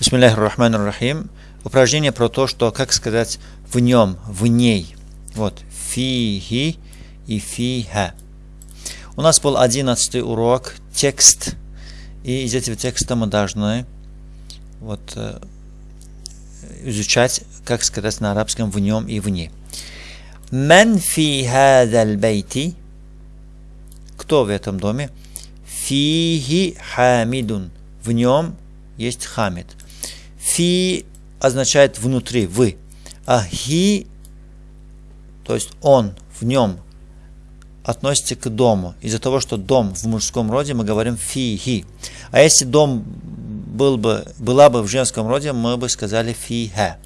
Бисмиллахи рахман рахим. Упражнение про то, что как сказать в нем, в ней. Вот. Фихи и фиха. У нас был одиннадцатый урок, текст. И из этого текста мы должны вот, э, изучать, как сказать на арабском в нем и в ней. Мен фи хадал бейти. Кто в этом доме? Фихи хамидун. В нем есть хамид. Фи означает внутри, вы. А хи, то есть он, в нем, относится к дому. Из-за того, что дом в мужском роде, мы говорим фи-хи. А если дом был бы, была бы в женском роде, мы бы сказали фи-ха.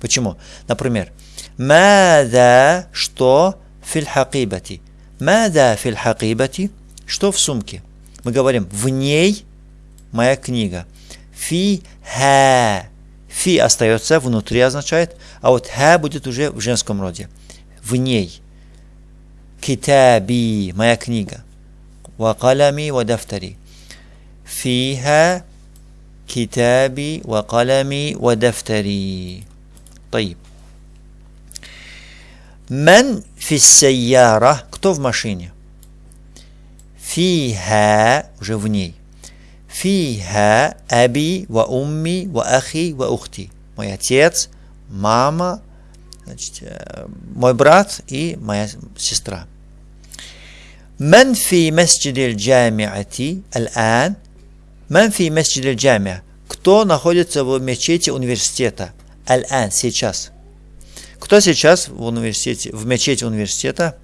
Почему? Например, мада, что фил хакибати. Мада фил хакибати, что в сумке. Мы говорим, в ней моя книга. Фи-ха. Фи остается внутри означает, а вот ха будет уже в женском роде. В ней. Китаби, моя книга. Вакалями вадафтари. Фиха китаби вакалями вадафтари. Таиб. Мен фиссайяра. Кто в машине? Фиха уже в ней. Фиха аби ва умми ва ахи ва ухти. Мой отец, мама, значит, э, мой брат и моя сестра. Мен фи масджидил джамиати аль-ан. Мен фи масджидил джамия. Кто находится в мечети университета? Аль-ан, сейчас. Кто сейчас в университете, в мечети университета?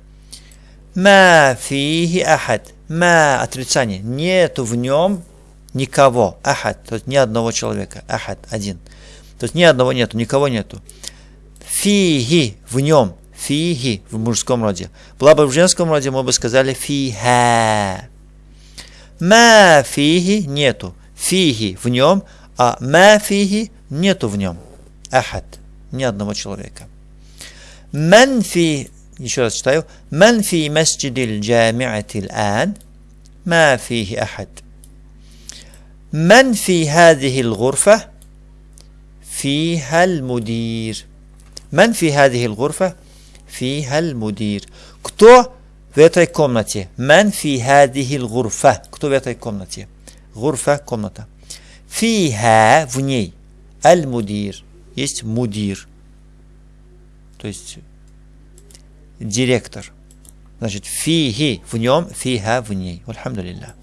Ма фихи ахад. Ма отрицание. Нету в нем никого, ахад, то есть ни одного человека, ахад, один. То есть ни одного нету, никого нету. Фиги, в нем, фиги, в мужском роде. Была бы в женском роде, мы бы сказали фиха. Ма фиги нету, фиги в нем, а ма фиги нету в нем. Ахад, ни одного человека. Манфи, еще раз читаю, манфи масджидиль джамиатил ан, ма фиги ахад. من في هذه الغرفة فيها المدير من في هذه الغرفة فيها المدير кто в этой комнате من في هذه الغرفة кто в этой комнате غرفة комната فيها в ней المدير есть мудир то есть директор значит фихи в нем фиха в ней. Альхамдулилля.